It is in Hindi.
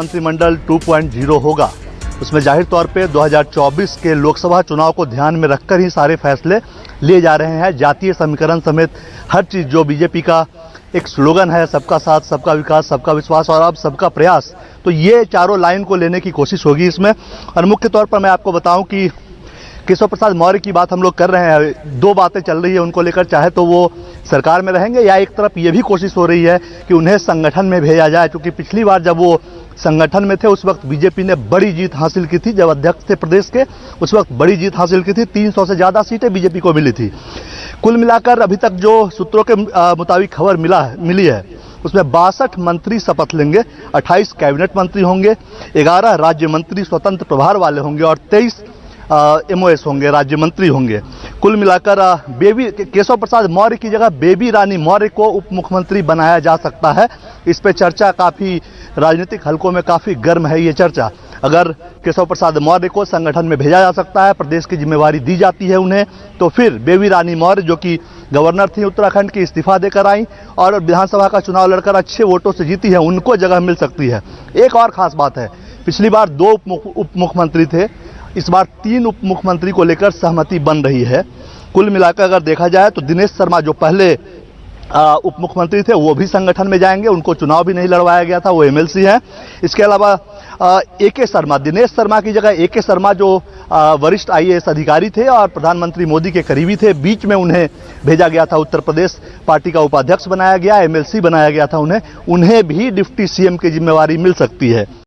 मंत्रिमंडल 2.0 होगा। उसमें ज़ाहिर तौर पे 2024 के लोकसभा चुनाव को ध्यान में रखकर ही सारे फैसले लिए जा रहे हैं। जातीय समीकरण समेत हर चीज़ जो बीजेपी का एक स्लोगन है, सबका साथ, सबका विकास, सबका विश्वास और अब सबका प्रयास तो ये चारों लाइन को लेने की कोशिश होगी इसमें। और मुख्य तौर पर मैं आपको बताऊँ कि केशव प्रसाद मौर्य की बात हम लोग कर रहे हैं। दो बातें चल रही है उनको लेकर, चाहे तो वो सरकार में रहेंगे या एक तरफ़ ये भी कोशिश हो रही है कि उन्हें संगठन में भेजा जाए, क्योंकि पिछली बार जब वो संगठन में थे, उस वक्त बीजेपी ने बड़ी जीत हासिल की थी। जब अध्यक्ष थे प्रदेश के, उस वक्त बड़ी जीत हासिल की थी। 300 से ज़्यादा सीटें बीजेपी को मिली थी। कुल मिलाकर अभी तक जो सूत्रों के मुताबिक खबर मिला है, मिली है, उसमें बासठ मंत्री शपथ लेंगे 28 कैबिनेट मंत्री होंगे 11 राज्य मंत्री स्वतंत्र प्रभार वाले होंगे और 23 एमओएस होंगे, राज्य मंत्री होंगे। कुल मिलाकर बेबी केशव प्रसाद मौर्य की जगह बेबी रानी मौर्य को उप मुख्यमंत्री बनाया जा सकता है। इस पर चर्चा काफ़ी राजनीतिक हलकों में काफ़ी गर्म है ये चर्चा। अगर केशव प्रसाद मौर्य को संगठन में भेजा जा सकता है, प्रदेश की जिम्मेवारी दी जाती है उन्हें तो फिर बेबी रानी मौर्य, जो कि गवर्नर थी उत्तराखंड की, इस्तीफा देकर आई और विधानसभा का चुनाव लड़कर अच्छे वोटों से जीती है, उनको जगह मिल सकती है। एक और खास बात है, पिछली बार दो उप मुख्यमंत्री थे इस बार तीन उप मुख्यमंत्री को लेकर सहमति बन रही है। कुल मिलाकर अगर देखा जाए तो दिनेश शर्मा जो पहले उप मुख्यमंत्री थे, वो भी संगठन में जाएँगे। उनको चुनाव भी नहीं लड़वाया गया था, वो एमएलसी हैं। इसके अलावा ए के शर्मा, दिनेश शर्मा की जगह ए के शर्मा जो वरिष्ठ आईएएस अधिकारी थे और प्रधानमंत्री मोदी के करीबी थे, बीच में उन्हें भेजा गया था उत्तर प्रदेश। पार्टी का उपाध्यक्ष बनाया गया, एमएलसी बनाया गया था उन्हें। उन्हें भी डिप्टी सीएम की जिम्मेवारी मिल सकती है।